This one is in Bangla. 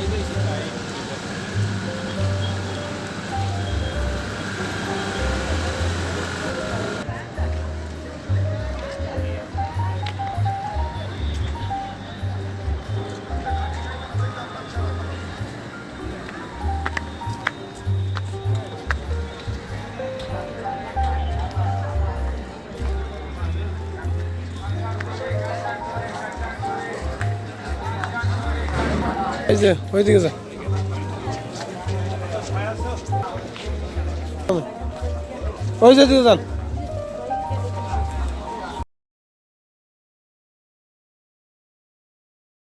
Ini 来一 এই যে ওইদিকে যা। ওই যে দিকে যান।